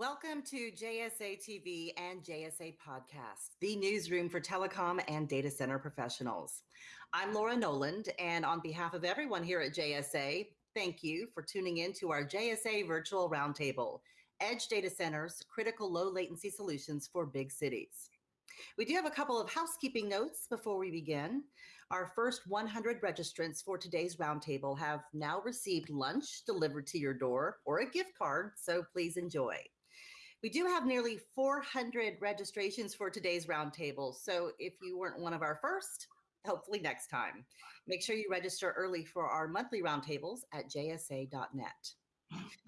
Welcome to JSA TV and JSA Podcast, the newsroom for telecom and data center professionals. I'm Laura Noland, and on behalf of everyone here at JSA, thank you for tuning in to our JSA Virtual Roundtable Edge Data Centers Critical Low Latency Solutions for Big Cities. We do have a couple of housekeeping notes before we begin. Our first 100 registrants for today's roundtable have now received lunch delivered to your door or a gift card, so please enjoy. We do have nearly 400 registrations for today's roundtable, so if you weren't one of our first, hopefully next time. Make sure you register early for our monthly roundtables at jsa.net.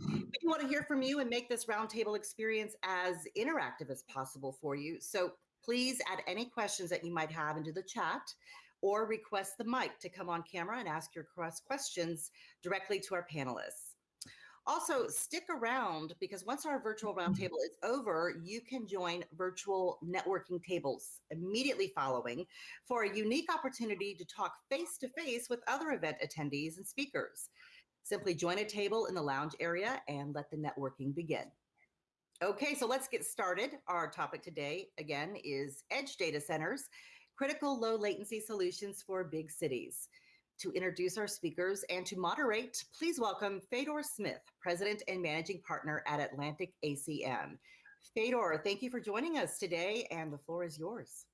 We want to hear from you and make this roundtable experience as interactive as possible for you. So please add any questions that you might have into the chat or request the mic to come on camera and ask your questions directly to our panelists. Also, stick around because once our virtual roundtable mm-hmm. is over, you can join virtual networking tables immediately following for a unique opportunity to talk face to face with other event attendees and speakers. Simply join a table in the lounge area and let the networking begin. Okay, so let's get started. Our topic today, again, is edge data centers, critical low latency solutions for big cities. To introduce our speakers and to moderate, please welcome Fedor Smith, President and Managing Partner at Atlantic ACM. Fedor, thank you for joining us today, and the floor is yours.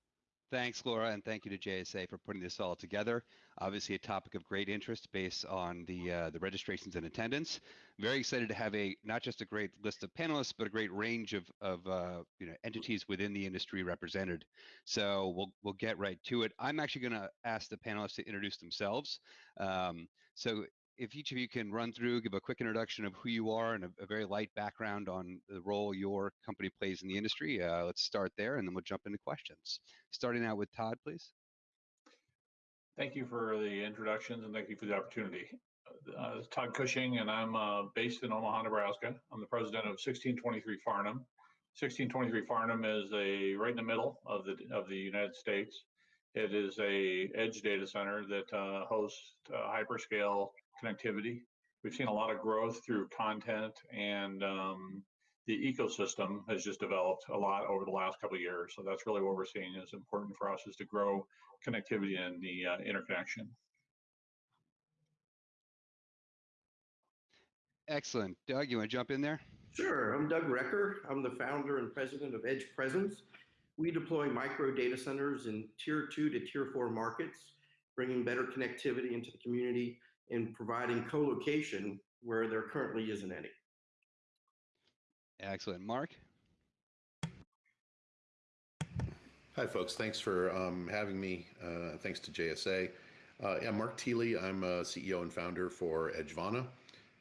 Thanks, Laura, and thank you to JSA for putting this all together. Obviously, a topic of great interest based on the uh, the registrations and attendance. Very excited to have a not just a great list of panelists, but a great range of of uh, you know entities within the industry represented. So we'll we'll get right to it. I'm actually going to ask the panelists to introduce themselves. Um, so if each of you can run through, give a quick introduction of who you are and a, a very light background on the role your company plays in the industry, uh, let's start there and then we'll jump into questions. Starting out with Todd, please. Thank you for the introductions and thank you for the opportunity. Uh, Todd Cushing and I'm uh, based in Omaha, Nebraska. I'm the president of 1623 Farnam. 1623 Farnam is a right in the middle of the of the United States. It is a edge data center that uh, hosts uh, hyperscale connectivity. We've seen a lot of growth through content and um, the ecosystem has just developed a lot over the last couple of years. So that's really what we're seeing is important for us is to grow connectivity and the uh, interconnection. Excellent. Doug, you want to jump in there? Sure. I'm Doug Recker. I'm the founder and president of Edge Presence. We deploy micro data centers in tier two to tier four markets, bringing better connectivity into the community in providing co-location where there currently isn't any. Excellent. Mark? Hi, folks. Thanks for um, having me. Uh, thanks to JSA. Uh, yeah, Mark Thiele. I'm a CEO and founder for Edgevana.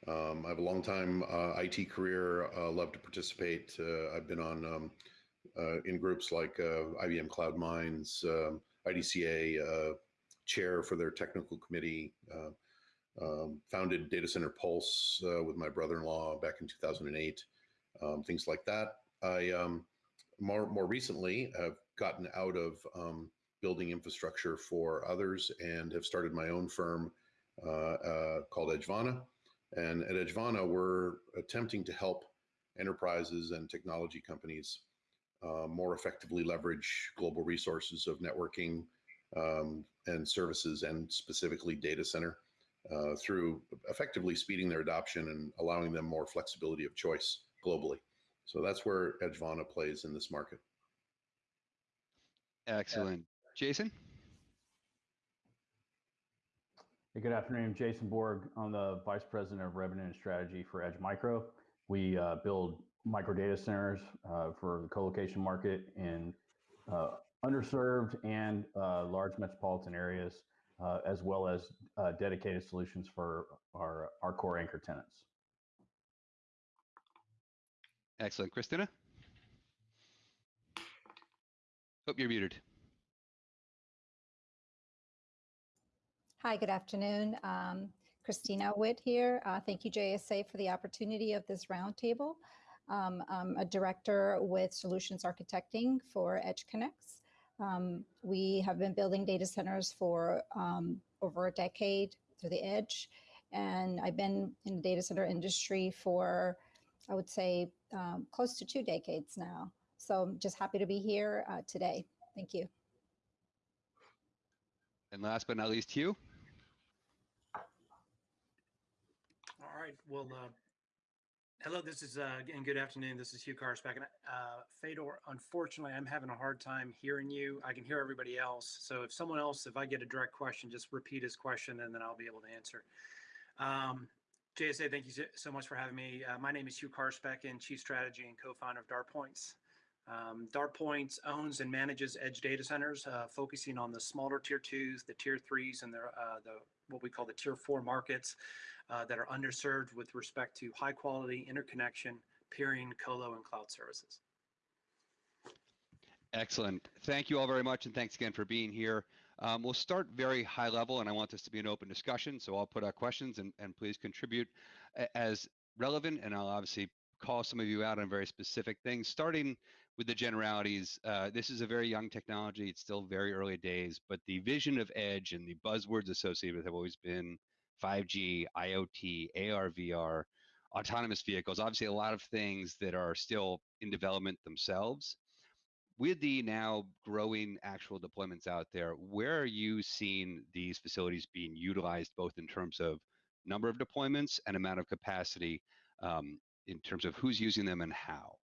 Um, I have a long time uh, IT career. Uh, love to participate. Uh, I've been on um, uh, in groups like IBM Cloud Minds, um, IDCA chair for their technical committee. Um, founded Data Center Pulse uh, with my brother-in-law back in 2008, um, things like that. I um, more more recently have gotten out of um, building infrastructure for others and have started my own firm uh, uh, called Edgevana. And at Edgevana, we're attempting to help enterprises and technology companies uh, more effectively leverage global resources of networking um, and services, and specifically data center uh, through effectively speeding their adoption and allowing them more flexibility of choice globally. So that's where Edgevana plays in this market. Excellent. Jason? Hey, good afternoon. Jason Borg. I'm the Vice President of Revenue and Strategy for Edge Micro. We uh, build micro data centers uh, for the co-location market in uh, underserved and uh, large metropolitan areas uh, as well as uh, dedicated solutions for our, our core anchor tenants. Excellent. Christina? Hope you're muted. Hi, good afternoon. Um, Christina Witt here. Uh, thank you, JSA, for the opportunity of this roundtable. Um, I'm a director with Solutions Architecting for EdgeConneX. Um, we have been building data centers for um, over a decade through the edge. And I've been in the data center industry for I would say, um, close to two decades now. So I'm just happy to be here uh, today. Thank you. And last but not least, Hugh. All right. Well, uh, hello. This is uh, and good afternoon. This is Hugh Carspecken. And uh, Fedor, unfortunately, I'm having a hard time hearing you. I can hear everybody else. So if someone else, if I get a direct question, just repeat his question, and then I'll be able to answer. Um, JSA, thank you so- much for having me. Uh, my name is Hugh Carspecken, and Chief Strategy and Co-founder of DartPoints. Um, DartPoints owns and manages edge data centers, uh, focusing on the smaller tier twos, the tier threes, and the, uh, the what we call the tier four markets uh, that are underserved with respect to high quality interconnection, peering, colo, and cloud services. Excellent. Thank you all very much, and thanks again for being here. Um, we'll start very high level, and I want this to be an open discussion, so I'll put out questions and, and please contribute as relevant, and I'll obviously call some of you out on very specific things, starting with the generalities. Uh, this is a very young technology. It's still very early days, but the vision of edge and the buzzwords associated with it have always been 5G, IoT, AR, VR, autonomous vehicles, obviously a lot of things that are still in development themselves. With the now growing actual deployments out there, where are you seeing these facilities being utilized, both in terms of number of deployments and amount of capacity, um, in terms of who's using them and how?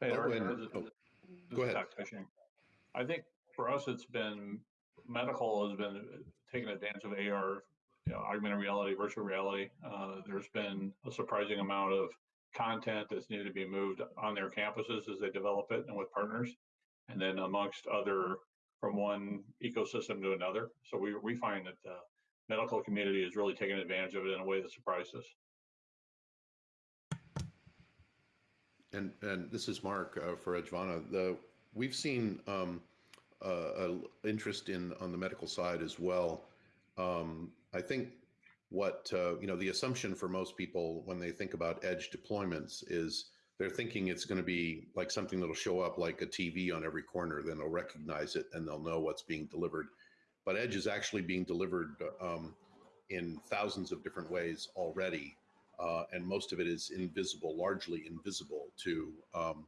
Hey, Oh, and- oh, this go ahead. I think for us, it's been, medical has been taking advantage of AR, you know, augmented reality, virtual reality. Uh, there's been a surprising amount of content that's needed to be moved on their campuses as they develop it and with partners. And then amongst other, from one ecosystem to another. So we, we find that the medical community is really taking advantage of it in a way that surprised us. And and this is Mark uh, for Edgevana. The we've seen um, uh, interest in on the medical side as well. Um, I think what uh, you know the assumption for most people when they think about edge deployments is they're thinking it's going to be like something that'll show up like a TV on every corner. Then they'll recognize it and they'll know what's being delivered. But edge is actually being delivered um, in thousands of different ways already uh, and most of it is invisible, largely invisible to um,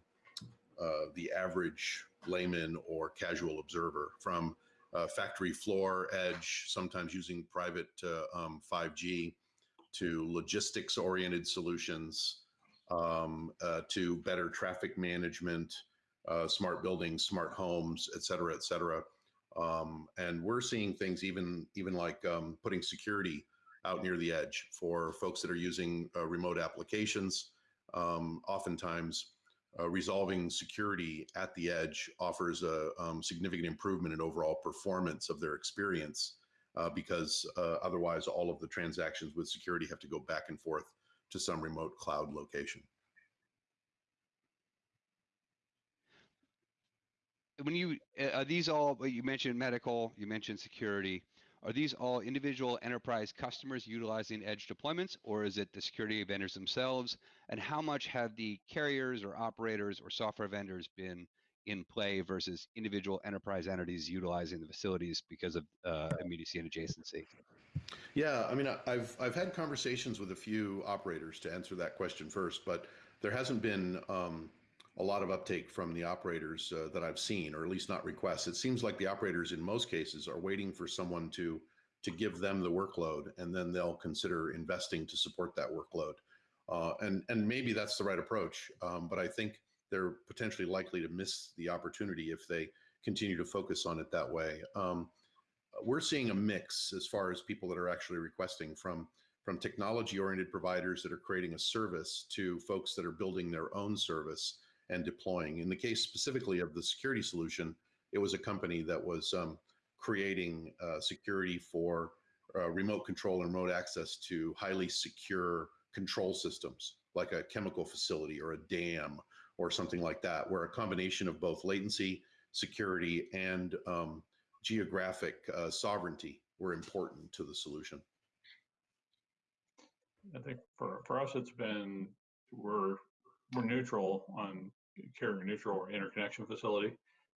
uh, the average layman or casual observer. From uh, factory floor edge, sometimes using private uh, um, 5G, to logistics oriented solutions, um, uh, to better traffic management, uh, smart buildings, smart homes, et cetera, et cetera. Um, and we're seeing things even even like um, putting security out near the edge for folks that are using uh, remote applications. Um, oftentimes, uh, resolving security at the edge offers a um, significant improvement in overall performance of their experience uh, because uh, otherwise, all of the transactions with security have to go back and forth to some remote cloud location. When you uh, are these all? You mentioned medical, you mentioned security. Are these all individual enterprise customers utilizing edge deployments, or is it the security vendors themselves? And how much have the carriers or operators or software vendors been in play versus individual enterprise entities utilizing the facilities because of uh, immediacy and adjacency? Yeah, I mean, I've I've had conversations with a few operators to answer that question first, but there hasn't been um, a lot of uptake from the operators uh, that I've seen, or at least not requests. It seems like the operators in most cases are waiting for someone to to give them the workload, and then they'll consider investing to support that workload. Uh, and and maybe that's the right approach, um, but I think they're potentially likely to miss the opportunity if they continue to focus on it that way. Um, we're seeing a mix as far as people that are actually requesting from from technology oriented providers that are creating a service to folks that are building their own service and deploying. In the case specifically of the security solution, it was a company that was um, creating uh, security for uh, remote control and remote access to highly secure control systems, like a chemical facility or a dam or something like that, where a combination of both latency, security, and um, geographic uh, sovereignty were important to the solution. I think for, for us, it's been, we're, we're neutral on carrier neutral or interconnection facility.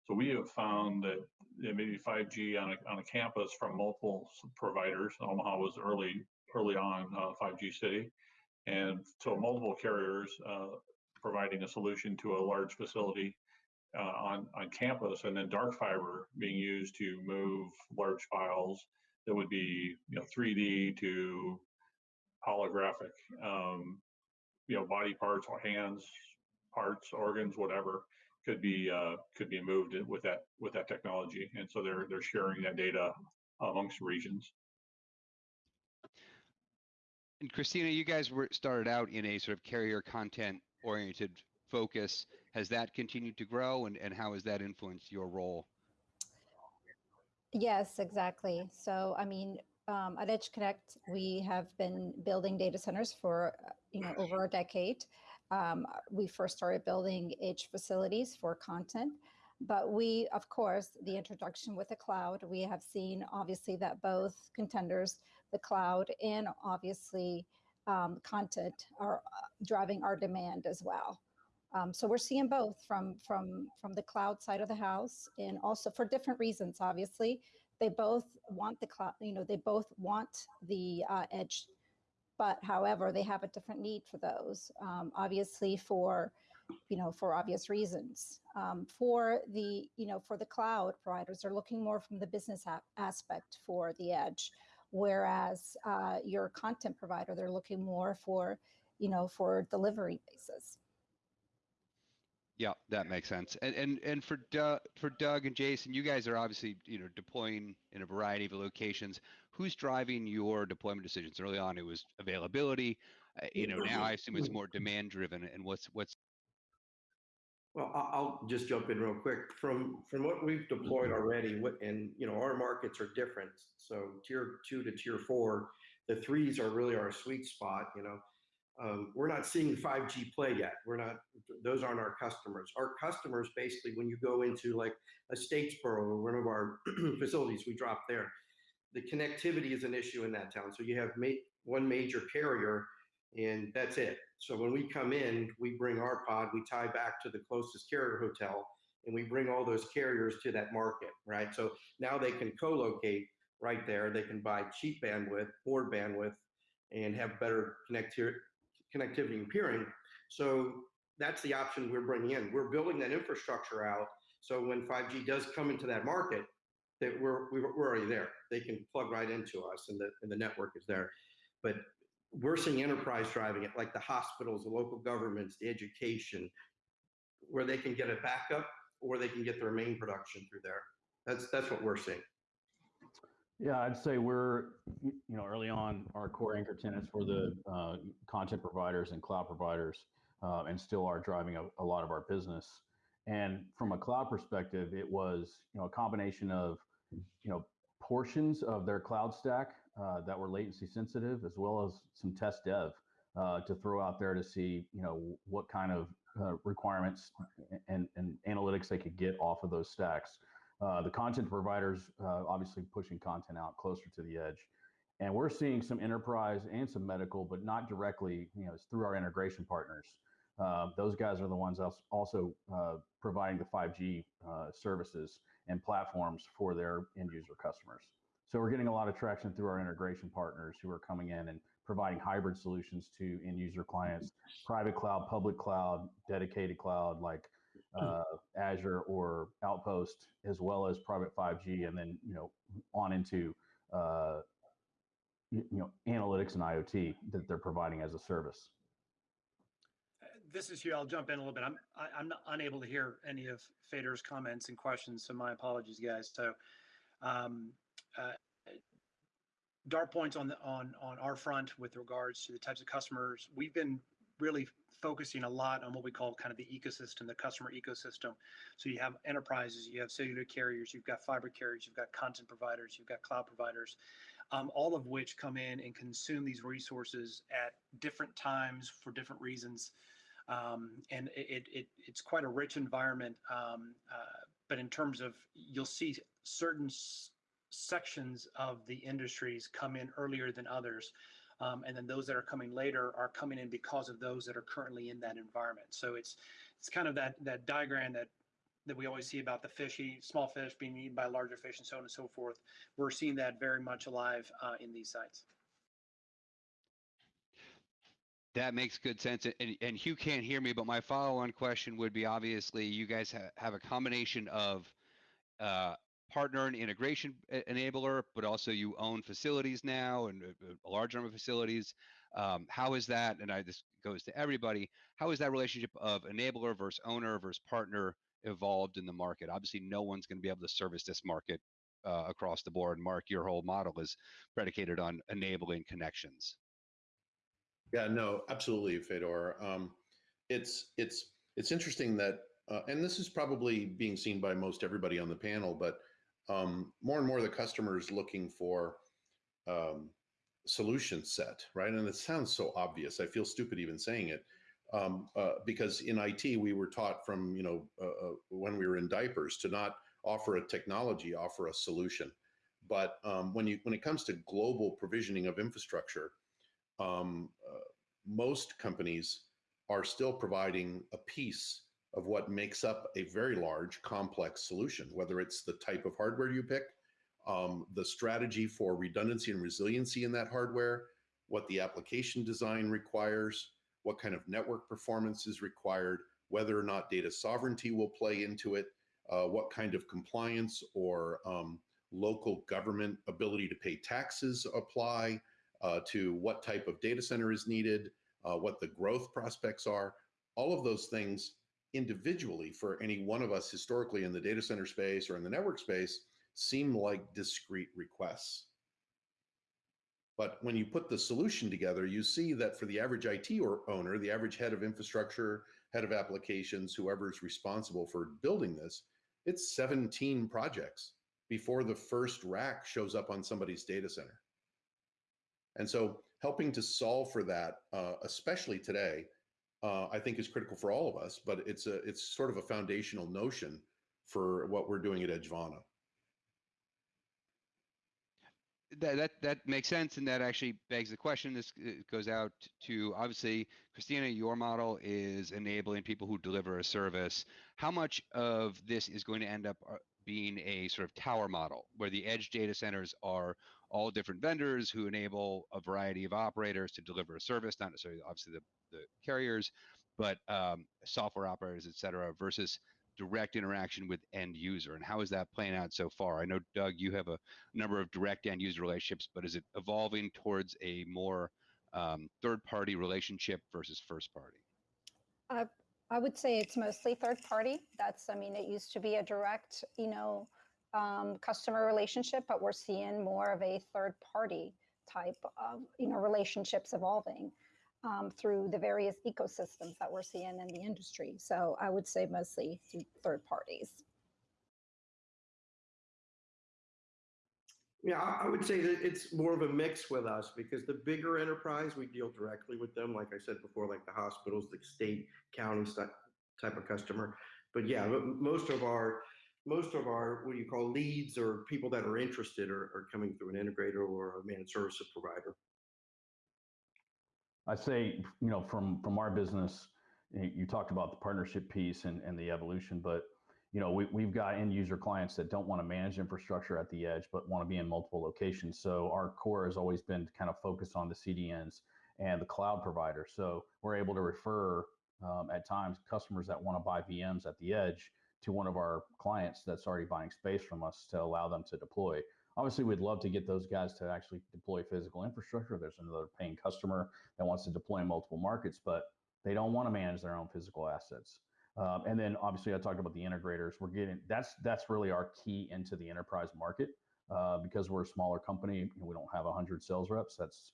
So we have found that maybe 5G on a, on a campus from multiple providers. Omaha was early early on uh, 5G city, and so multiple carriers uh, providing a solution to a large facility uh, on on campus, and then dark fiber being used to move large files that would be you know 3D to holographic, um, you know body parts or hands parts, organs, whatever could be uh, could be moved with that with that technology, and so they're they're sharing that data amongst regions. And Christina, you guys were started out in a sort of carrier content oriented focus. Has that continued to grow and, and how has that influenced your role? Yes, exactly. So, I mean, um, at Edge Connect, we have been building data centers for, uh, you know, over a decade. Um, we first started building edge facilities for content, but we, of course, the introduction with the cloud, we have seen obviously that both contenders, the cloud and obviously um, content, are uh, driving our demand as well. Um, so we're seeing both from from from the cloud side of the house, and also for different reasons. Obviously, they both want the cloud. You know, they both want the uh, edge, but however, they have a different need for those. Um, obviously, for you know for obvious reasons. Um, for the you know for the cloud providers, they're looking more from the business aspect for the edge, whereas uh, your content provider, they're looking more for you know for delivery basis. Yeah, that makes sense. And and and for Doug, for Doug and Jason, you guys are obviously you know deploying in a variety of locations. Who's driving your deployment decisions? Early on, it was availability. Uh, you know, now I assume it's more demand driven. And what's what's Well, I'll just jump in real quick. From from what we've deployed already, what and you know our markets are different. So tier two to tier four, the threes are really our sweet spot. You know, um, we're not seeing 5G play yet. We're not; those aren't our customers. Our customers, basically, when you go into like a Statesboro or one of our facilities, we drop there. The connectivity is an issue in that town. So you have ma- one major carrier, and that's it. So when we come in, we bring our pod, we tie back to the closest carrier hotel, and we bring all those carriers to that market, right? So now they can co-locate right there. They can buy cheap bandwidth, more bandwidth, and have better connectivity connectivity and peering. So that's the option we're bringing in. We're building that infrastructure out. So when 5G does come into that market, that we're we're already there. They can plug right into us, and the and the network is there. But we're seeing enterprise driving it, like the hospitals, the local governments, the education, where they can get a backup or they can get their main production through there. That's that's what we're seeing. Yeah, I'd say we're, you know, early on, our core anchor tenants were the uh, content providers and cloud providers, uh, and still are driving a, a lot of our business. And from a cloud perspective, it was, you know, a combination of, you know, portions of their cloud stack uh, that were latency sensitive, as well as some test dev uh, to throw out there to see, you know, what kind of uh, requirements and, and analytics they could get off of those stacks. Uh, the content providers uh, obviously pushing content out closer to the edge. And we're seeing some enterprise and some medical, but not directly, you know, it's through our integration partners. Uh, those guys are the ones also providing the 5G uh, services and platforms for their end user customers. So we're getting a lot of traction through our integration partners who are coming in and providing hybrid solutions to end user clients, private cloud, public cloud, dedicated cloud, like uh, Azure or Outpost, as well as private 5G, and then you know on into uh, you, you know analytics and IoT that they're providing as a service. This is Hugh. I'll jump in a little bit. I'm I, I'm not unable to hear any of Fedor's comments and questions, so my apologies, guys. So, um, uh, points on the on on our front with regards to the types of customers we've been really focusing a lot on what we call kind of the ecosystem, the customer ecosystem. So you have enterprises, you have cellular carriers, you've got fiber carriers, you've got content providers, you've got cloud providers, um, all of which come in and consume these resources at different times for different reasons. Um, and it, it, it, it's quite a rich environment. Um, uh, but in terms of, you'll see certain sections of the industries come in earlier than others. Um, and then those that are coming later are coming in because of those that are currently in that environment. So it's it's kind of that that diagram that that we always see about the fishy, small fish being eaten by larger fish and so on and so forth. We're seeing that very much alive uh, in these sites. That makes good sense. And, and Hugh can't hear me, but my follow-on question would be obviously you guys ha- have a combination of uh, partner and integration enabler, but also you own facilities now and a, a large number of facilities. Um, how is that? And I this goes to everybody. How is that relationship of enabler versus owner versus partner evolved in the market? Obviously, no one's going to be able to service this market uh, across the board. Mark, your whole model is predicated on enabling connections. Yeah, no, absolutely, Fedor. Um, it's it's it's interesting that, uh, and this is probably being seen by most everybody on the panel, but um, more and more the customers looking for um, solution set, right? And it sounds so obvious. I feel stupid even saying it. Um, uh, because in IT, we were taught from, you know, uh, uh, when we were in diapers to not offer a technology, offer a solution. But um, when you when it comes to global provisioning of infrastructure, um, uh, most companies are still providing a piece of what makes up a very large, complex solution, whether it's the type of hardware you pick, um, the strategy for redundancy and resiliency in that hardware, what the application design requires, what kind of network performance is required, whether or not data sovereignty will play into it, uh, what kind of compliance or um, local government ability to pay taxes apply, uh, to what type of data center is needed, uh, what the growth prospects are. All of those things individually for any one of us historically in the data center space or in the network space seem like discrete requests. But when you put the solution together, you see that for the average IT or owner, the average head of infrastructure, head of applications, whoever is responsible for building this, it's 17 projects before the first rack shows up on somebody's data center. And so helping to solve for that, uh, especially today, uh, I think is critical for all of us, but it's a it's sort of a foundational notion for what we're doing at Edgevana. That, that that makes sense, and that actually begs the question. This goes out to obviously, Christina. Your model is enabling people who deliver a service. How much of this is going to end up uh, being a sort of tower model, where the edge data centers are all different vendors who enable a variety of operators to deliver a service, not necessarily obviously the, the carriers, but um, software operators, et cetera, versus direct interaction with end user. And how is that playing out so far? I know, Doug, you have a number of direct end user relationships, but is it evolving towards a more um, third party relationship versus first party? Uh, I would say it's mostly third party. That's, I mean, it used to be a direct, you know, um, customer relationship, but we're seeing more of a third party type of you know relationships evolving um, through the various ecosystems that we're seeing in the industry. So I would say mostly through third parties. Yeah, I would say that it's more of a mix with us because the bigger enterprise, we deal directly with them. Like I said before, like the hospitals, the state, county type of customer. But yeah, most of our most of our what you call leads or people that are interested are, are coming through an integrator or a managed services provider. I say, you know, from from our business, you talked about the partnership piece and, and the evolution, but you know, we, we've got end user clients that don't want to manage infrastructure at the edge, but want to be in multiple locations. So our core has always been kind of focus on the CDNs and the cloud provider. So we're able to refer um, at times customers that want to buy VMs at the edge to one of our clients that's already buying space from us to allow them to deploy. Obviously, we'd love to get those guys to actually deploy physical infrastructure. There's another paying customer that wants to deploy in multiple markets, but they don't want to manage their own physical assets. Um, and then obviously, I talked about the integrators. We're getting that's that's really our key into the enterprise market uh, because we're a smaller company. we don't have 100 sales reps. That's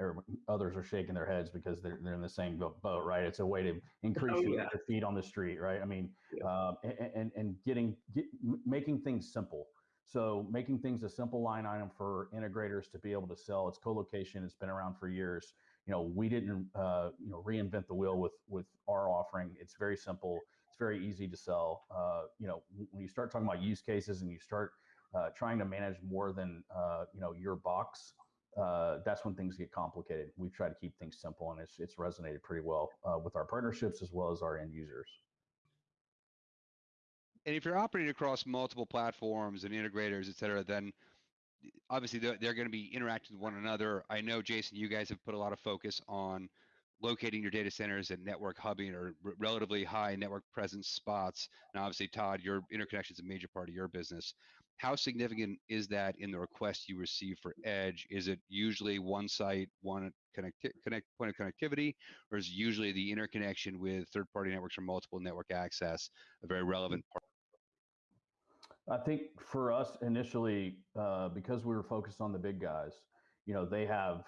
uh, others are shaking their heads because they're, they're in the same boat, right? It's a way to increase oh, yeah. your feet on the street, right? I mean, yeah. um, and, and, and getting, get, making things simple. So making things a simple line item for integrators to be able to sell. It's co-location. It's been around for years. You know, we didn't, uh, you know, reinvent the wheel with with our offering. It's very simple. It's very easy to sell. Uh, you know, when you start talking about use cases and you start uh, trying to manage more than uh, you know your box, uh, that's when things get complicated. We try to keep things simple, and it's it's resonated pretty well uh, with our partnerships as well as our end users. And if you're operating across multiple platforms and integrators, et cetera, then obviously they're, they're going to be interacting with one another. I know, Jason, you guys have put a lot of focus on locating your data centers and network hubbing or r- relatively high network presence spots. And obviously, Todd, your interconnection is a major part of your business. How significant is that in the request you receive for Edge? Is it usually one site, one connect, connect point of connectivity, or is usually the interconnection with third-party networks or multiple network access a very relevant part? I think for us initially, uh, because we were focused on the big guys, you know, they have,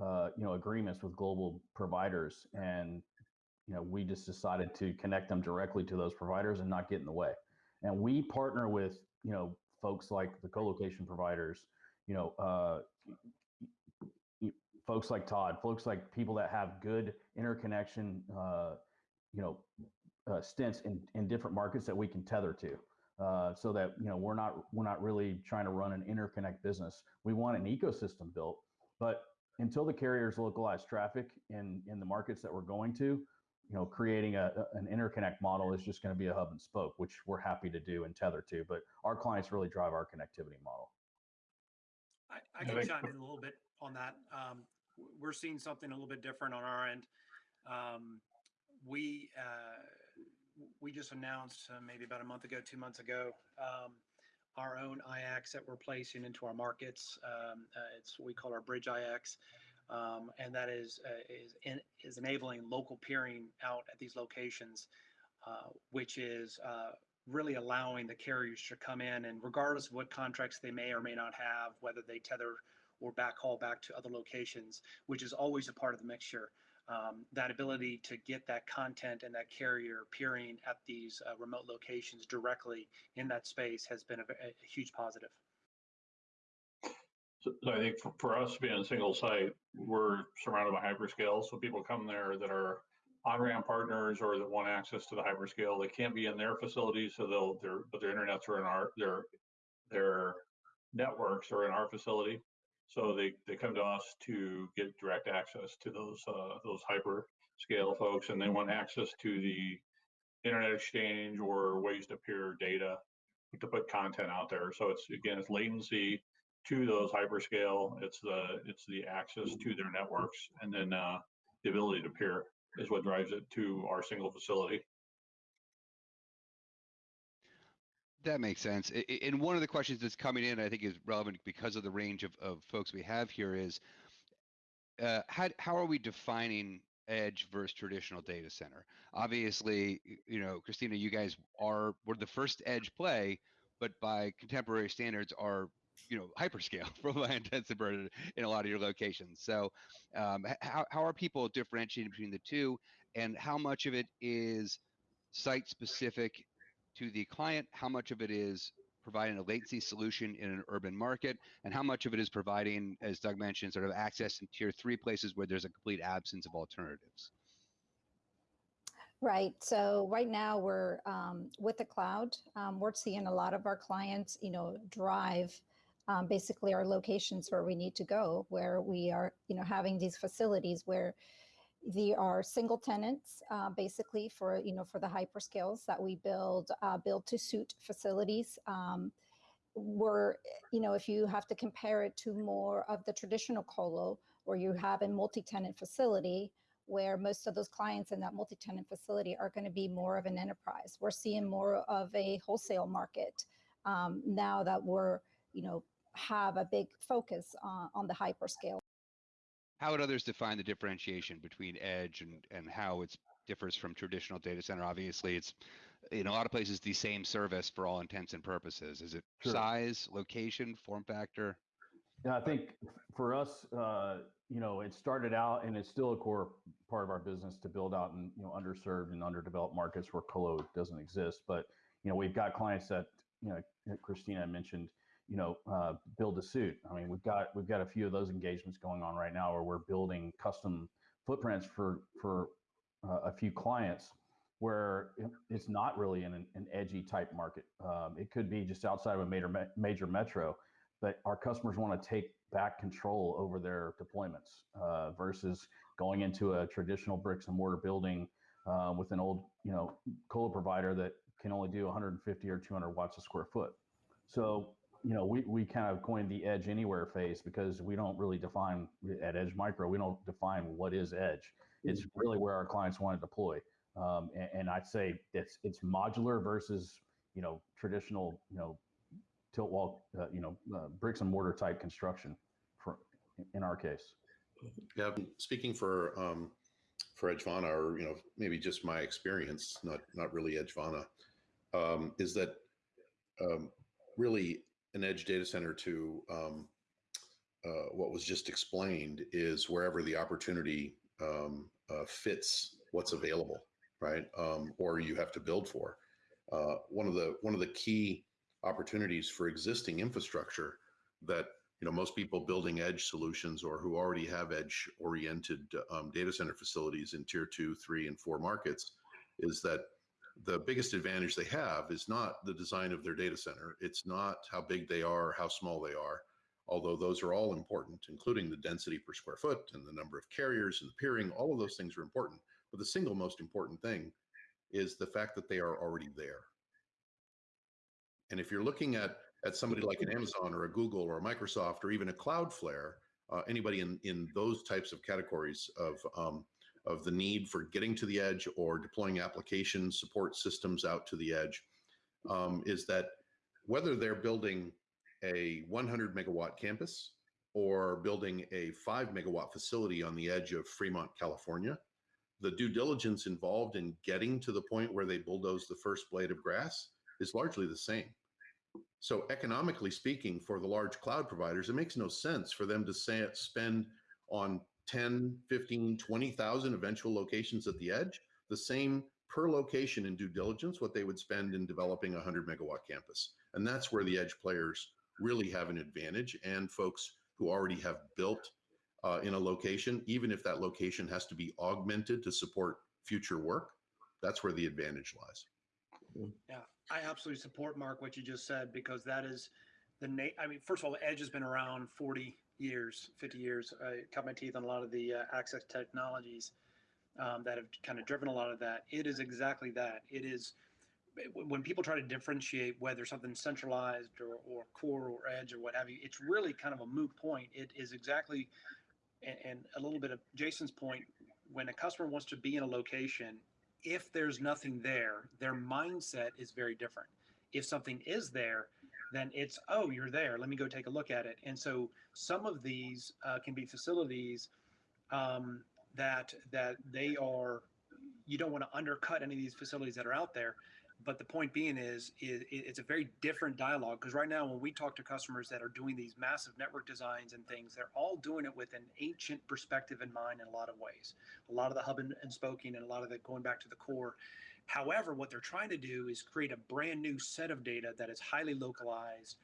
uh, you know, agreements with global providers, and you know, we just decided to connect them directly to those providers and not get in the way. And we partner with, you know, folks like the co-location providers, you know, uh, folks like Todd, folks like people that have good interconnection, uh, you know, uh, stints in, in different markets that we can tether to. Uh, so that you know we're not we're not really trying to run an interconnect business. We want an ecosystem built, but until the carriers localize traffic in in the markets that we're going to, you know, creating a, an interconnect model is just going to be a hub and spoke, which we're happy to do and tether to. But our clients really drive our connectivity model. I, I can chime in a little bit on that. Um, we're seeing something a little bit different on our end. Um, we uh, we just announced uh, maybe about a month ago, two months ago, um, our own IX that we're placing into our markets. Um, uh, it's what we call our Bridge IX, um, and that is uh, is in, is enabling local peering out at these locations, uh, which is uh, really allowing the carriers to come in and regardless of what contracts they may or may not have, whether they tether or backhaul back to other locations, which is always a part of the mixture um, that ability to get that content and that carrier peering at these uh, remote locations directly in that space has been a, a huge positive. So, I think for, for us being a single site, we're surrounded by hyperscale. So people come there that are on-ramp partners or that want access to the hyperscale. They can't be in their facilities, so they'll their but their internets are in our their their networks are in our facility. So they, they come to us to get direct access to those uh, those hyper scale folks, and they want access to the internet exchange or ways to peer data to put content out there. So it's again, it's latency to those hyperscale. It's the it's the access to their networks, and then uh, the ability to peer is what drives it to our single facility. That makes sense. And one of the questions that's coming in, I think, is relevant because of the range of, of folks we have here is uh, how, how are we defining edge versus traditional data center? Obviously, you know, Christina, you guys are, we're the first edge play, but by contemporary standards are, you know, hyperscale from my and in a lot of your locations. So um, how, how are people differentiating between the two and how much of it is site specific to the client, how much of it is providing a latency solution in an urban market, and how much of it is providing, as Doug mentioned, sort of access in tier three places where there's a complete absence of alternatives. Right. So right now we're um, with the cloud. Um, we're seeing a lot of our clients, you know, drive um, basically our locations where we need to go, where we are, you know, having these facilities where they are single tenants, uh, basically for you know for the hyperscales that we build uh, build to suit facilities. Um, where you know if you have to compare it to more of the traditional colo, where you have a multi-tenant facility, where most of those clients in that multi-tenant facility are going to be more of an enterprise. We're seeing more of a wholesale market um, now that we're you know have a big focus on, on the hyperscale how would others define the differentiation between edge and, and how it differs from traditional data center? Obviously, it's in a lot of places the same service for all intents and purposes. Is it sure. size, location, form factor? Yeah, I think for us, uh, you know, it started out and it's still a core part of our business to build out in you know underserved and underdeveloped markets where colo doesn't exist. But you know, we've got clients that you know Christina mentioned you know, uh, build a suit. I mean, we've got we've got a few of those engagements going on right now where we're building custom footprints for for uh, a few clients where it's not really in an, an edgy type market. Um, it could be just outside of a major major metro, but our customers want to take back control over their deployments uh, versus going into a traditional bricks and mortar building uh, with an old, you know, colo provider that can only do 150 or 200 watts a square foot. So, you know, we, we kind of coined the edge anywhere phase because we don't really define at Edge Micro, we don't define what is edge. It's really where our clients want to deploy. Um, and, and I'd say it's it's modular versus you know traditional you know tilt wall uh, you know uh, bricks and mortar type construction for in our case. Yeah, speaking for um, for Edgevana, or you know, maybe just my experience, not not really Edgevana, um, is that um, really an edge data center to um, uh, what was just explained is wherever the opportunity um, uh, fits what's available, right? Um, or you have to build for. Uh, one of the one of the key opportunities for existing infrastructure that you know most people building edge solutions or who already have edge oriented um, data center facilities in tier two three and four markets is that the biggest advantage they have is not the design of their data center. It's not how big they are or how small they are although those are all important including the density per square foot and the number of carriers and the peering. All of those things are important but the single most important thing is the fact that they are already there. And if you're looking at at somebody like an Amazon or a Google or a Microsoft or even a Cloudflare, uh, anybody in in those types of categories of um, of the need for getting to the edge or deploying application support systems out to the edge, um, is that whether they're building a 100 megawatt campus or building a five megawatt facility on the edge of Fremont, California, the due diligence involved in getting to the point where they bulldoze the first blade of grass is largely the same. So economically speaking, for the large cloud providers, it makes no sense for them to say, spend on 10, 15, 20,000 eventual locations at the edge, the same per location in due diligence, what they would spend in developing a 100 megawatt campus. And that's where the edge players really have an advantage and folks who already have built uh, in a location, even if that location has to be augmented to support future work, that's where the advantage lies. Yeah, I absolutely support Mark what you just said because that is the na- I mean, first of all, Edge has been around 40 years, 50 years. I cut my teeth on a lot of the uh, access technologies um, that have kind of driven a lot of that. It is exactly that. It is when people try to differentiate whether something's centralized or, or core or edge or what have you, it's really kind of a moot point. It is exactly, and, and a little bit of Jason's point, when a customer wants to be in a location, if there's nothing there, their mindset is very different. If something is there, then it's, oh, you're there. Let me go take a look at it. And so some of these uh, can be facilities um, that that they are. You don't want to undercut any of these facilities that are out there, but the point being is, is it's a very different dialogue because right now when we talk to customers that are doing these massive network designs and things they're all doing it with an ancient perspective in mind in a lot of ways a lot of the hub and, and spoking and a lot of it going back to the core however what they're trying to do is create a brand new set of data that is highly localized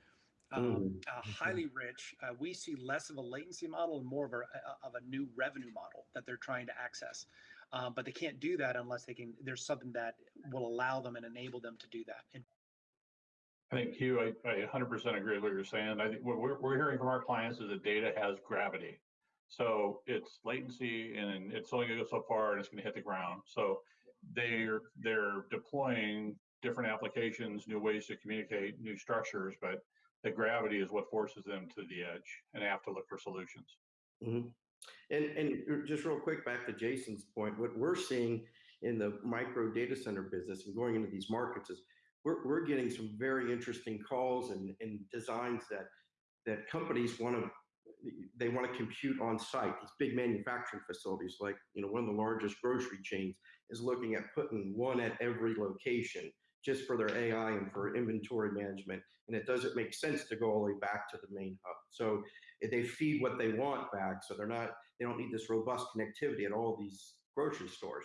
um, Mm. uh, highly rich. Uh, we see less of a latency model and more of a, of a new revenue model that they're trying to access. Um, but they can't do that unless they can. There's something that will allow them and enable them to do that. And I think Hugh, I, I 100% agree with what you're saying. I think what we're, we're hearing from our clients is that data has gravity. So it's latency and it's only going to go so far and it's going to hit the ground. So they're they're deploying different applications, new ways to communicate, new structures, but the gravity is what forces them to the edge and have to look for solutions. Mhm. And, and just real quick, back to Jason's point, what we're seeing in the micro data center business and going into these markets is we're, we're getting some very interesting calls and, and designs that, that companies want to, they want to compute on site. These big manufacturing facilities, like, you know, one of the largest grocery chains is looking at putting one at every location just for their AI and for inventory management. And it doesn't make sense to go all the way back to the main hub. So they feed what they want back. So they're not, they don't need this robust connectivity at all these grocery stores.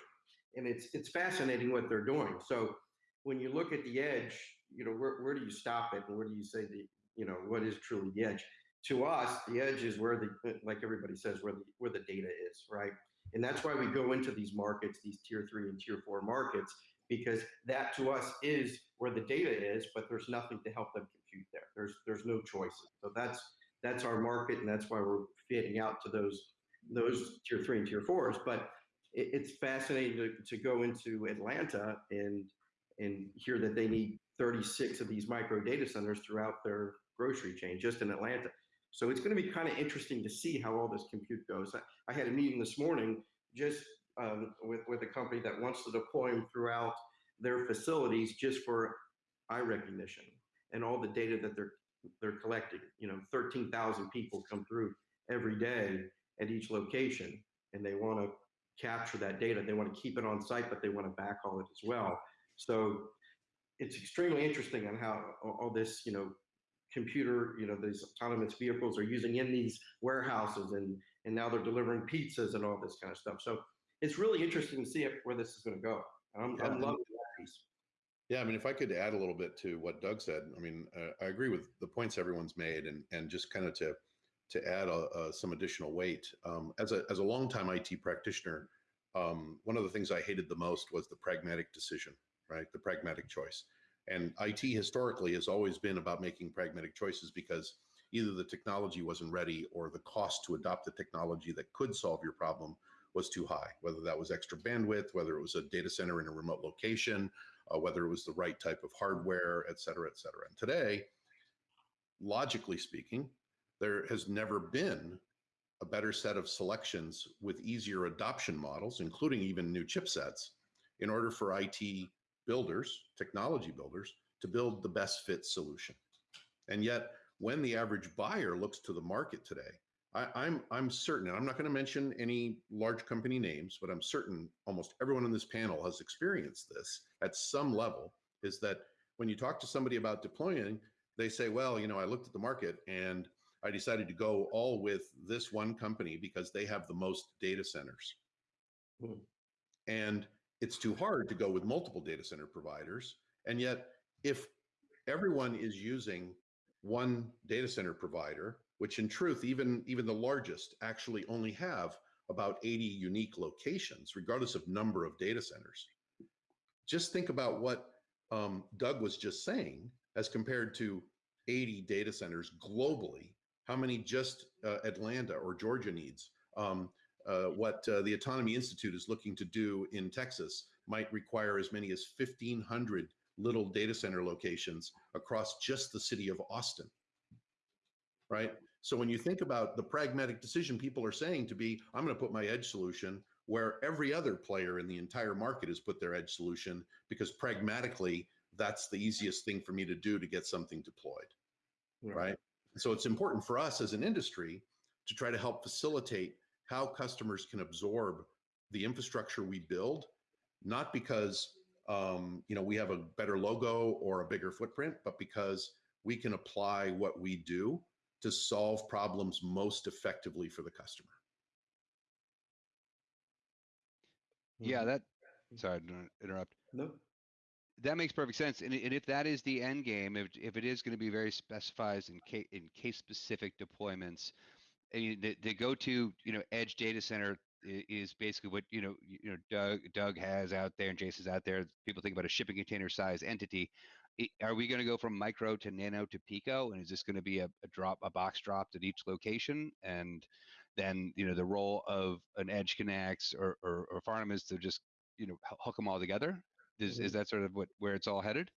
And it's it's fascinating what they're doing. So when you look at the edge, you know, where, where do you stop it and where do you say the, you know, what is truly the edge? To us, the edge is where the, like everybody says, where the where the data is, right? And that's why we go into these markets, these tier three and tier four markets, because that to us is where the data is, but there's nothing to help them compute there. There's there's no choices. So that's that's our market, and that's why we're fitting out to those those tier three and tier fours. But it, it's fascinating to, to go into Atlanta and and hear that they need 36 of these micro data centers throughout their grocery chain just in Atlanta. So it's going to be kind of interesting to see how all this compute goes. I, I had a meeting this morning just um, with with a company that wants to deploy them throughout their facilities just for eye recognition and all the data that they're they're collecting. You know, 13,000 people come through every day at each location, and they want to capture that data. They want to keep it on site, but they want to backhaul it as well. So it's extremely interesting on how all this, you know, computer, you know, these autonomous vehicles are using in these warehouses, and and now they're delivering pizzas and all this kind of stuff. So it's really interesting to see where this is going to go. I'm, Yeah. I'm loving that piece. Yeah, I mean, if I could add a little bit to what Doug said, I mean, uh, I agree with the points everyone's made, and and just kind of to to add a, uh some additional weight. Um, as a as a longtime IT practitioner, um, one of the things I hated the most was the pragmatic decision, right? The pragmatic choice. And IT historically has always been about making pragmatic choices because either the technology wasn't ready or the cost to adopt the technology that could solve your problem was too high, whether that was extra bandwidth, whether it was a data center in a remote location, uh, whether it was the right type of hardware, et cetera, et cetera. And today, logically speaking, there has never been a better set of selections with easier adoption models, including even new chipsets, in order for IT builders, technology builders, to build the best fit solution. And yet, when the average buyer looks to the market today, I, I'm I'm certain, and I'm not going to mention any large company names, but I'm certain almost everyone on this panel has experienced this at some level. Is that when you talk to somebody about deploying, they say, "Well, you know, I looked at the market and I decided to go all with this one company because they have the most data centers." Hmm. And it's too hard to go with multiple data center providers. And yet, if everyone is using one data center provider, which in truth, even, even the largest actually only have about 80 unique locations, regardless of number of data centers. Just think about what um, Doug was just saying as compared to 80 data centers globally. How many just uh, Atlanta or Georgia needs? Um, uh, what uh, the Autonomy Institute is looking to do in Texas might require as many as 1,500 little data center locations across just the city of Austin. Right? So when you think about the pragmatic decision people are saying to be, I'm going to put my edge solution where every other player in the entire market has put their edge solution because pragmatically, that's the easiest thing for me to do to get something deployed. Right? So it's important for us as an industry to try to help facilitate how customers can absorb the infrastructure we build, not because um, you know we have a better logo or a bigger footprint, but because we can apply what we do to solve problems most effectively for the customer. Yeah, Mhm. that. Sorry to interrupt. No. That makes perfect sense. And, and if that is the end game, if, if it is going to be very specified in case in case specific deployments, and you- the, the go to you know edge data center is basically what you know you know Doug Doug has out there and Jason's out there. People think about a shipping container size entity. Are we going to go from micro to nano to pico? And is this going to be a, a drop, a box dropped at each location? And then you know the role of an EdgeConneX or or, or farm is to just you know hook them all together. Is, is mm-hmm. that sort of what where it's all headed?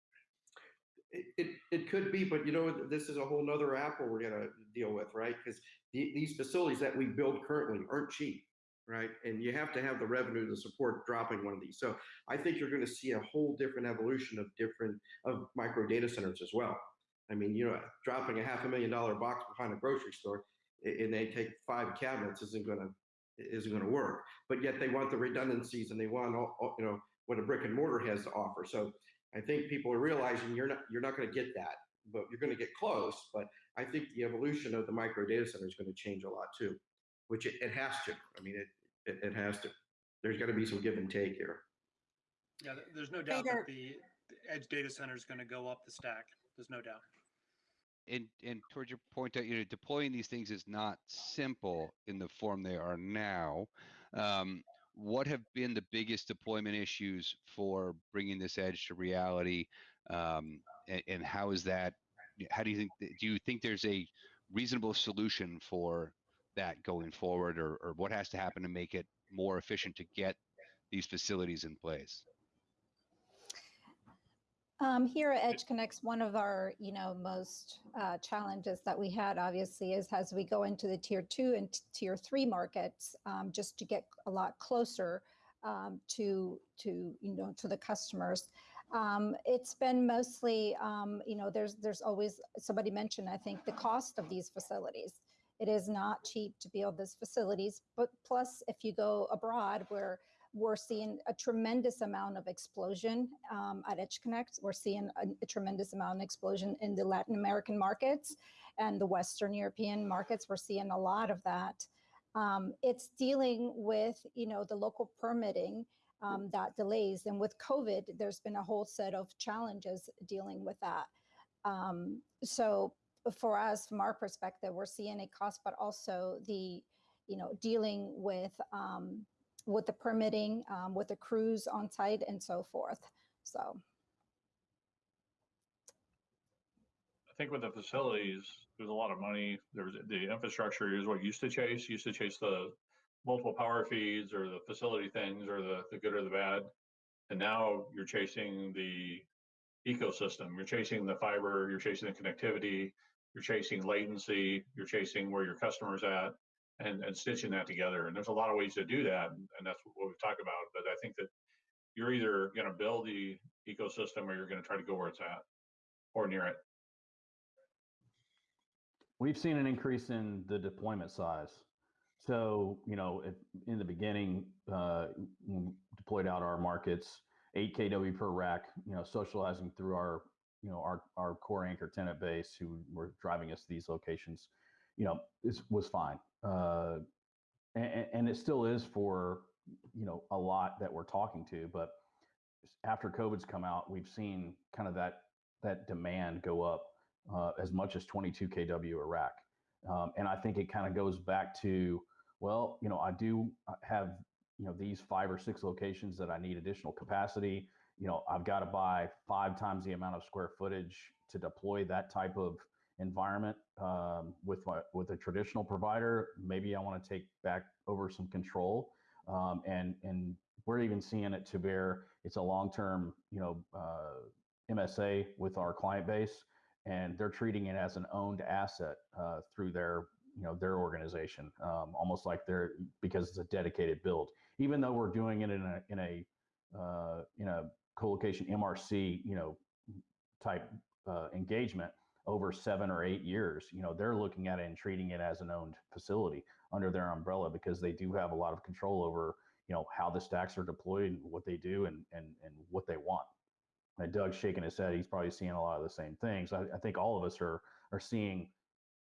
It, it, could be, but you know, this is a whole nother apple we're gonna deal with, right? Because the, these facilities that we build currently aren't cheap, right? And you have to have the revenue to support dropping one of these. So I think you're gonna see a whole different evolution of different, of micro data centers as well. I mean, you know, dropping a half a million dollar box behind a grocery store and they take five cabinets isn't gonna, isn't gonna work. But yet they want the redundancies and they want, all, all- you know, what a brick and mortar has to offer. So I think people are realizing you're not you're not going to get that, but you're going to get close. But I think the evolution of the micro data center is going to change a lot too, which it, it has to. I mean, it, it it has to. There's got to be some give and take here. Yeah, there's no doubt that the the edge data center is going to go up the stack. There's no doubt. and and towards your point that you know deploying these things is not simple in the form they are now um, what have been the biggest deployment issues for bringing this edge to reality um, and, and how is that how do you think do you think there's a reasonable solution for that going forward or, or what has to happen to make it more efficient to get these facilities in place? Um, here at EdgeConneX, one of our, you know, most uh, challenges that we had obviously is as we go into the tier two and tier three markets, um, just to get a lot closer um, to to you know to the customers. Um, it's been mostly, um, you know, there's there's always somebody mentioned I think the cost of these facilities. It is not cheap to build these facilities, but plus if you go abroad where we're seeing a tremendous amount of explosion um, at Edge Connect. We're seeing a, a, tremendous amount of explosion in the Latin American markets and the Western European markets. We're seeing a lot of that. Um, it's dealing with, you know, the local permitting um, that delays. And with COVID, there's been a whole set of challenges dealing with that. Um, so for us, from our perspective, we're seeing a cost, but also the, you know, dealing with um, with the permitting, um, with the crews on site and so forth. So. I think with the facilities, there's a lot of money. There's the infrastructure is what used to chase, used to chase the multiple power feeds or the facility things or the, the good or the bad. And now you're chasing the ecosystem. You're chasing the fiber, you're chasing the connectivity, you're chasing latency, you're chasing where your customer's at and, and stitching that together. And there's a lot of ways to do that. And, that's what we've talked about. But I think that you're either going to build the ecosystem or you're going to try to go where it's at or near it. We've seen an increase in the deployment size. So, you know, if, in the beginning, uh, deployed out our markets, 8 kW per rack, you know, socializing through our, you know, our, our core anchor tenant base who were driving us to these locations, you know, this was fine. Uh, and, and it still is for, you know, a lot that we're talking to, but after COVID's come out, we've seen kind of that, that demand go up uh, as much as 22 kW rack. Um, and I think it kind of goes back to, well, you know, I do have, you know, these five or six locations that I need additional capacity. You know, I've got to buy five times the amount of square footage to deploy that type of environment um, with my, with a traditional provider. Maybe I want to take back over some control, um, and and we're even seeing it to bear. It's a long term, you know, uh, MSA with our client base, and they're treating it as an owned asset uh, through their you know their organization, um, almost like they're because it's a dedicated build. Even though we're doing it in a in a uh, in a co-location MRC, you know, type uh, engagement over seven or eight years, you know, they're looking at it and treating it as an owned facility under their umbrella because they do have a lot of control over, you know, how the stacks are deployed and what they do and and and what they want. And Doug's shaking his head. He's probably seeing a lot of the same things. I, I think all of us are are seeing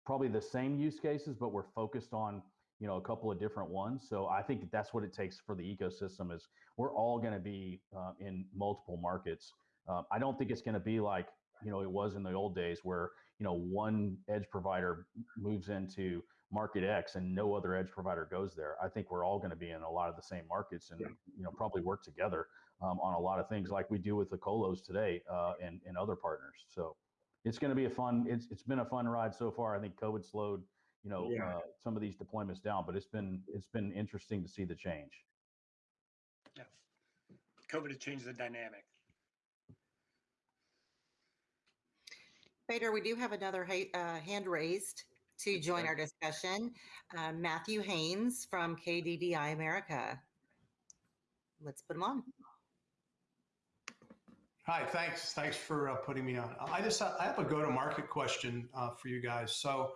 probably the same use cases, but we're focused on you know a couple of different ones. So I think that's what it takes for the ecosystem is we're all going to be uh, in multiple markets. Uh, I don't think it's going to be like you know it was in the old days where you know one edge provider moves into market X and no other edge provider goes there. I think we're all going to be in a lot of the same markets and you know probably work together um, on a lot of things like we do with the colos today uh, and and other partners. So it's going to be a fun. It's it's been a fun ride so far. I think COVID slowed you know yeah. uh, some of these deployments down, but it's been it's been interesting to see the change. Yeah, COVID has changed the dynamic. Fedor, we do have another uh, hand raised to join our discussion. Uh, Matthew Haynes from KDDI America. Let's put him on. Hi, thanks. Thanks for uh, putting me on. I just I have a go-to-market question uh, for you guys. So,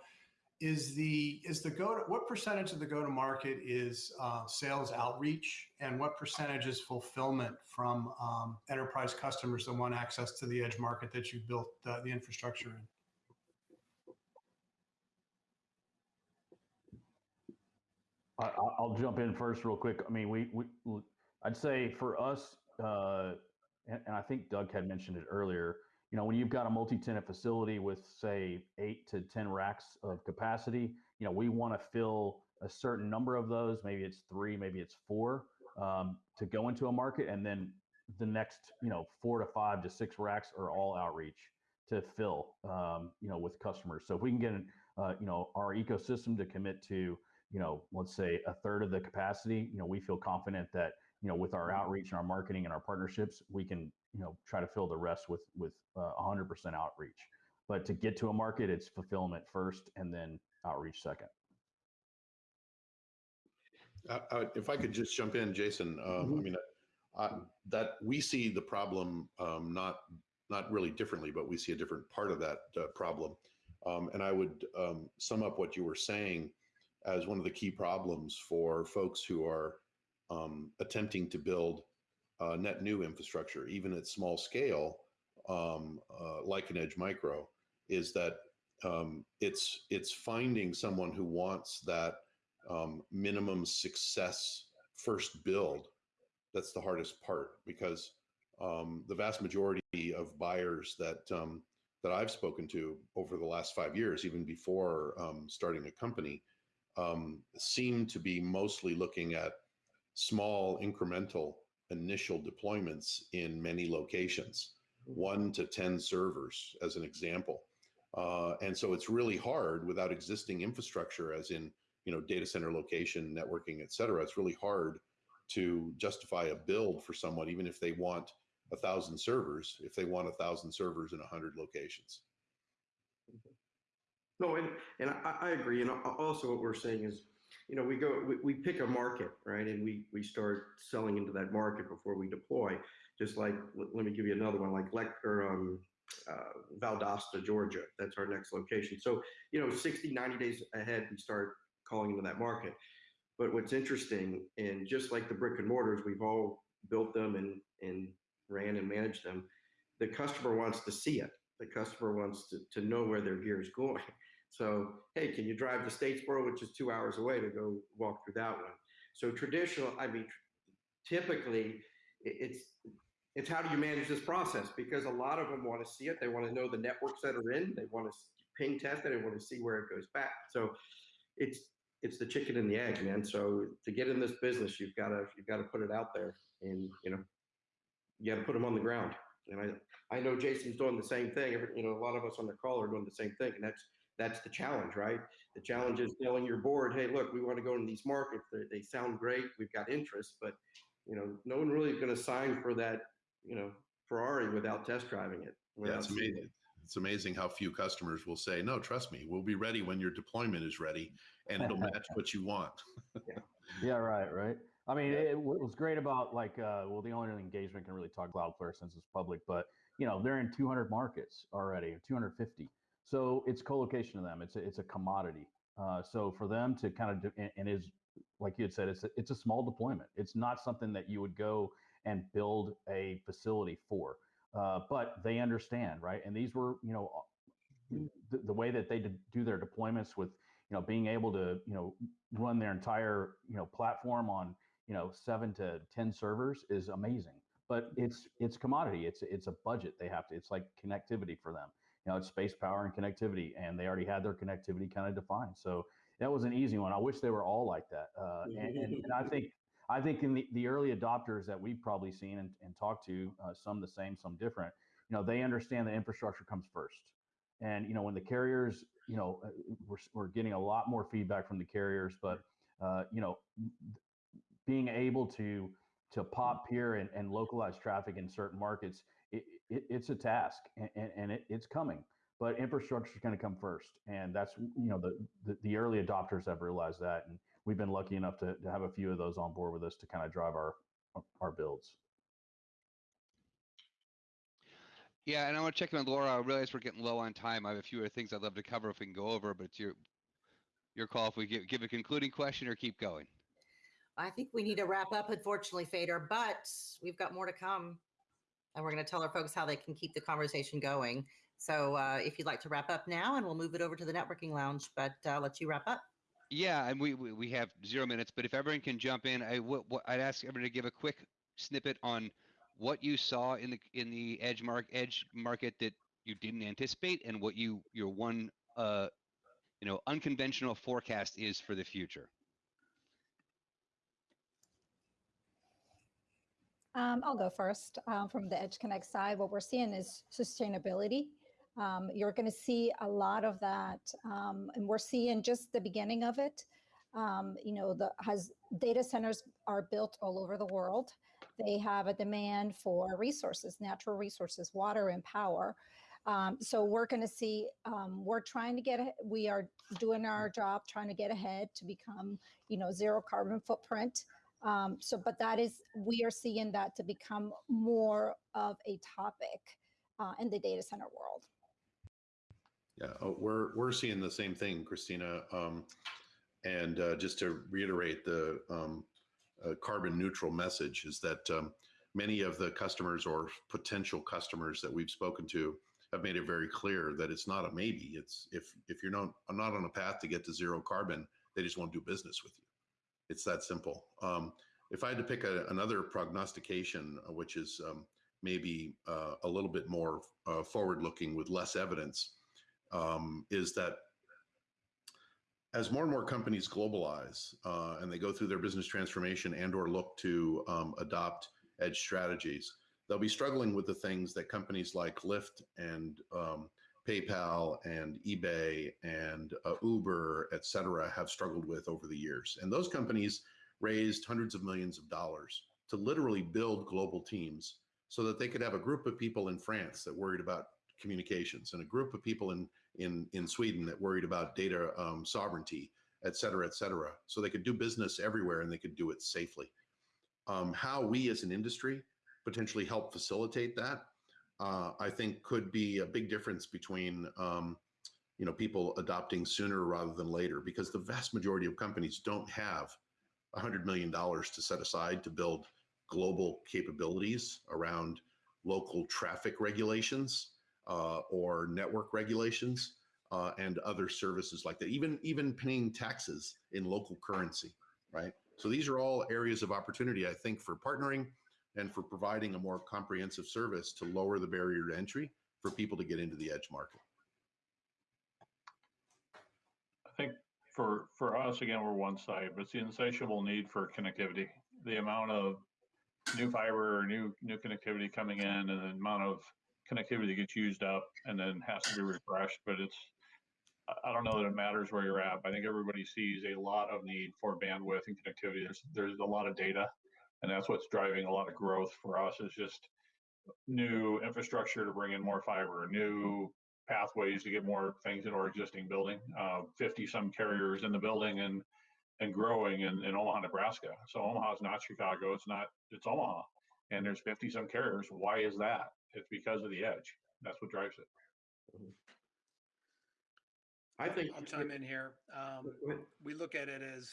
is the is the go to what percentage of the go-to-market is uh, sales outreach, and what percentage is fulfillment from um, enterprise customers that want access to the edge market that you built uh, the infrastructure in? I'll jump in first, real quick. I mean, we, we I'd say for us, uh, and, and I think Doug had mentioned it earlier. You know, when you've got a multi-tenant facility with say eight to ten racks of capacity, you know, we want to fill a certain number of those. Maybe it's three, maybe it's four um, to go into a market, and then the next, you know, four to five to six racks are all outreach to fill, um, you know, with customers. So if we can get, uh, you know, our ecosystem to commit to you know, let's say a third of the capacity, you know, we feel confident that, you know, with our outreach and our marketing and our partnerships, we can, you know, try to fill the rest with with uh, 100% outreach. But to get to a market, it's fulfillment first and then outreach second. Uh, uh, if I could just jump in, Jason, um, I Mhm. mean, uh, that we see the problem um, not not really differently, but we see a different part of that uh, problem. Um, and I would um, sum up what you were saying as one of the key problems for folks who are um, attempting to build uh, net new infrastructure, even at small scale, um, uh, like an Edge Micro, is that um, it's it's finding someone who wants that um, minimum success first build. That's the hardest part because um, the vast majority of buyers that um, that I've spoken to over the last five years, even before um, starting a company, seem to be mostly looking at small incremental initial deployments in many locations, one to 10 servers as an example. Uh, and so it's really hard without existing infrastructure, as in you know data center location, networking, et cetera. It's really hard to justify a build for someone, even if they want a thousand servers, if they want a thousand servers in a hundred locations. No, and, and I, I agree. And also what we're saying is, you know, we go, we, we pick a market, right? And we, we start selling into that market before we deploy. Just like, let, me give you another one, like Lec um, uh, Valdosta, Georgia. That's our next location. So, you know, 60, 90 days ahead, we start calling into that market. But what's interesting, and just like the brick and mortars, we've all built them and, and ran and managed them. The customer wants to see it. The customer wants to, to know where their gear is going. So, hey, can you drive to Statesboro, which is two hours away, to go walk through that one? So traditional, I mean, typically it's it's how do you manage this process? Because a lot of them want to see it. They want to know the networks that are in. They want to ping test it. They want to see where it goes back. So it's it's the chicken and the egg, man. So to get in this business, you've got to you've got to put it out there, and you know, you got to put them on the ground. And I I know Jason's doing the same thing. You know, a lot of us on the call are doing the same thing, and that's that's the challenge, right? The challenge is telling your board, hey, look, we want to go in these markets. They, they sound great. We've got interest, but you know, no one really is going to sign for that, you know, Ferrari without test driving it. Yeah, without it's seeing it. amazing. It's amazing how few customers will say, "No, trust me, we'll be ready when your deployment is ready, and it'll match what you want." Yeah, right, right. I mean, it, what was great about like, uh, well, the only engagement can really talk Cloudflare since it's public, but you know, they're in 200 markets already, 250. So it's co-location to them. It's a, it's a commodity. Uh, so for them to kind of, do, and, and is like you had said, it's a, it's a small deployment. It's not something that you would go and build a facility for. Uh, but they understand, right? And these were, you know, the, the way that they did do their deployments with, you know, being able to, you know, run their entire, you know, platform on, you know, seven to ten servers is amazing. But it's it's commodity. It's it's a budget they have to. It's like connectivity for them. You know, it's space, power, and connectivity, and they already had their connectivity kind of defined. So that was an easy one. I wish they were all like that. Uh, and, and, and I think I think in the, the early adopters that we've probably seen and, and talked to, uh, some the same, some different, you know, they understand the infrastructure comes first. And, you know, when the carriers, you know, uh, we're, we're getting a lot more feedback from the carriers, but, uh, you know, being able to, to pop here and, and localize traffic in certain markets, it, it, it's a task and, and, and it, it's coming but infrastructure is going to come first and that's you know the, the, the early adopters have realized that and we've been lucky enough to, to have a few of those on board with us to kind of drive our our builds Yeah, and I want to check in with Laura. I realize we're getting low on time. I have a few other things I'd love to cover if we can go over, but it's your your call if we give, give a concluding question or keep going. I think we need to wrap up, unfortunately, Fedor, but we've got more to come. And we're going to tell our folks how they can keep the conversation going. So uh, if you'd like to wrap up now, and we'll move it over to the networking lounge, but uh, I'll let you wrap up. Yeah, and we, we we have zero minutes, but if everyone can jump in, I would I'd ask everyone to give a quick snippet on what you saw in the in the edge mark edge market that you didn't anticipate, and what you your one uh you know unconventional forecast is for the future. Um, I'll go first. Um, from the Edge Connect side, what we're seeing is sustainability. Um, you're going to see a lot of that, um, and we're seeing just the beginning of it. um, you know, the has data centers are built all over the world. They have a demand for resources, natural resources, water and power. Um, so we're going to see. We're trying to get. We are doing our job, trying to get ahead to become, you know, zero carbon footprint. Um, so, but that is we are seeing that to become more of a topic uh, in the data center world. Yeah, uh, we're we're seeing the same thing, Christina. Um, and uh, just to reiterate, the um, uh, carbon neutral message is that um, many of the customers or potential customers that we've spoken to have made it very clear that it's not a maybe. It's if if you're not not on a path to get to zero carbon, they just won't do business with you. It's that simple. Um, if I had to pick a, another prognostication, uh, which is um, maybe uh, a little bit more uh, forward looking with less evidence, um, is that as more and more companies globalize uh, and they go through their business transformation and or look to um, adopt edge strategies they'll be struggling with the things that companies like lyft and um, paypal and ebay and uh, uber et cetera have struggled with over the years and those companies raised hundreds of millions of dollars to literally build global teams so that they could have a group of people in france that worried about communications and a group of people in in in Sweden that worried about data um, sovereignty, et cetera, et cetera. So they could do business everywhere and they could do it safely. Um, how we as an industry potentially help facilitate that, uh, I think, could be a big difference between um, you know people adopting sooner rather than later, because the vast majority of companies don't have $100 million to set aside to build global capabilities around local traffic regulations uh, or network regulations uh, and other services like that. Even even paying taxes in local currency, right? So these are all areas of opportunity, I think, for partnering and for providing a more comprehensive service to lower the barrier to entry for people to get into the edge market. I think for for us again, we're one side, but it's the insatiable need for connectivity. The amount of new fiber, or new new connectivity coming in, and the amount of connectivity gets used up and then has to be refreshed. But it's I- don't know that it matters where you're at. I think everybody sees a lot of need for bandwidth and connectivity. There's there's a lot of data, and that's what's driving a lot of growth for us. Is just new infrastructure to bring in more fiber, new pathways to get more things into our existing building. Uh, 50 some carriers in the building and and growing in, in Omaha, Nebraska. So Omaha is not Chicago. It's not. It's Omaha, and there's 50 some carriers. Why is that? It's because of the edge. That's what drives it. I think. I'll chime in here. Um, we look at it as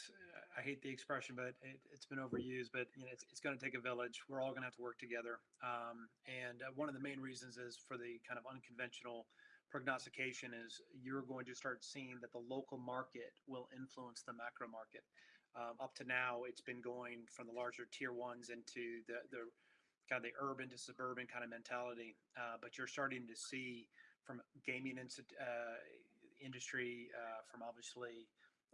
I hate the expression, but it, it's been overused. But you know, it's, it's going to take a village. We're all going to have to work together. Um, and uh, one of the main reasons is for the kind of unconventional prognostication is you're going to start seeing that the local market will influence the macro market. Um, up to now, it's been going from the larger tier ones into the the kind of the urban to suburban kind of mentality. Uh, but you're starting to see from gaming insti- uh, industry, uh, from obviously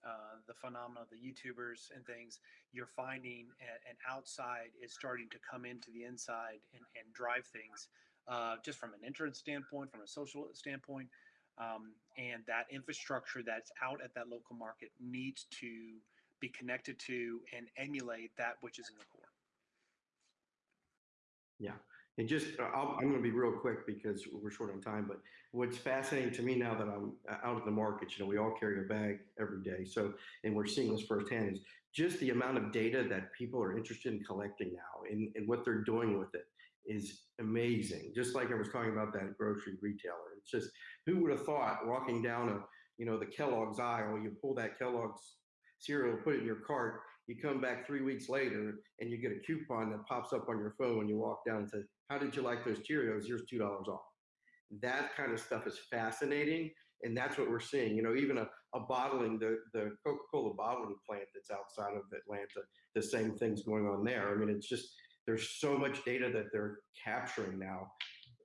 uh, the phenomena of the YouTubers and things, you're finding a- an outside is starting to come into the inside and, and drive things, uh, just from an entrance standpoint, from a social standpoint. Um, and that infrastructure that's out at that local market needs to be connected to and emulate that which is in the core. Yeah. And just, uh, I'll, I'm going to be real quick because we're short on time, but what's fascinating to me now that I'm uh, out in the market, you know, we all carry a bag every day. So, and we're seeing this firsthand is just the amount of data that people are interested in collecting now and, and what they're doing with it is amazing. Just like I was talking about that grocery retailer. It's just, who would have thought walking down a, you know, the Kellogg's aisle, you pull that Kellogg's cereal, put it in your cart, you come back three weeks later and you get a coupon that pops up on your phone when you walk down and says, How did you like those Cheerios? Here's $2 off. That kind of stuff is fascinating. And that's what we're seeing. You know, even a, a bottling, the, the Coca Cola bottling plant that's outside of Atlanta, the same thing's going on there. I mean, it's just, there's so much data that they're capturing now.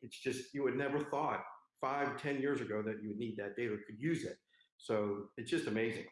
It's just, you would never thought five, ten years ago that you would need that data, could use it. So it's just amazing.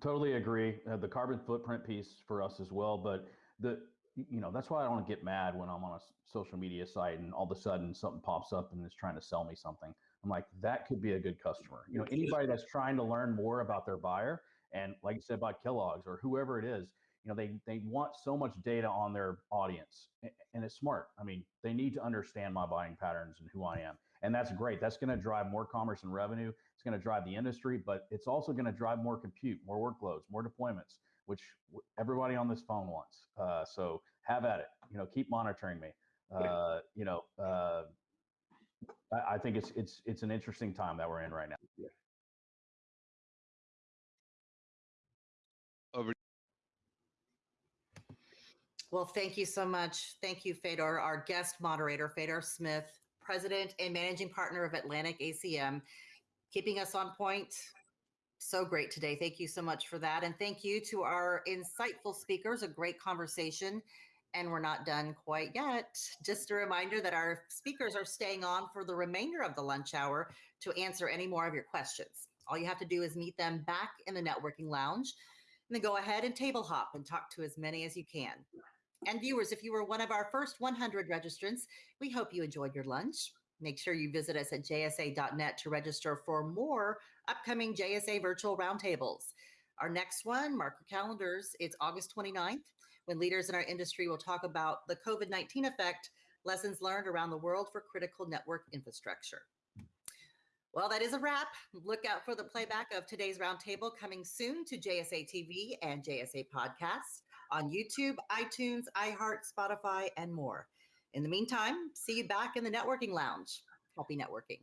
Totally agree. Uh, the carbon footprint piece for us as well, but the you know that's why I don't get mad when I'm on a social media site and all of a sudden something pops up and is trying to sell me something. I'm like, that could be a good customer. You know, anybody that's trying to learn more about their buyer, and like you said about Kellogg's or whoever it is, you know, they they want so much data on their audience, and it's smart. I mean, they need to understand my buying patterns and who I am, and that's great. That's going to drive more commerce and revenue. It's going to drive the industry, but it's also going to drive more compute, more workloads, more deployments, which everybody on this phone wants. Uh, so have at it. You know, keep monitoring me. Uh, you know, uh, I, I, think it's it's it's an interesting time that we're in right now. Over. Well, thank you so much. Thank you, Fedor, our guest moderator, Fedor Smith, president and managing partner of Atlantic ACM, keeping us on point. So great today. Thank you so much for that. And thank you to our insightful speakers, a great conversation and we're not done quite yet. Just a reminder that our speakers are staying on for the remainder of the lunch hour to answer any more of your questions. All you have to do is meet them back in the networking lounge and then go ahead and table hop and talk to as many as you can. And viewers, if you were one of our first 100 registrants, we hope you enjoyed your lunch. Make sure you visit us at jsa.net to register for more upcoming JSA virtual roundtables. Our next one, mark your calendars, it's August 29th when leaders in our industry will talk about the COVID 19 effect, lessons learned around the world for critical network infrastructure. Well, that is a wrap. Look out for the playback of today's roundtable coming soon to JSA TV and JSA podcasts on YouTube, iTunes, iHeart, Spotify, and more. In the meantime, see you back in the networking lounge. Happy networking.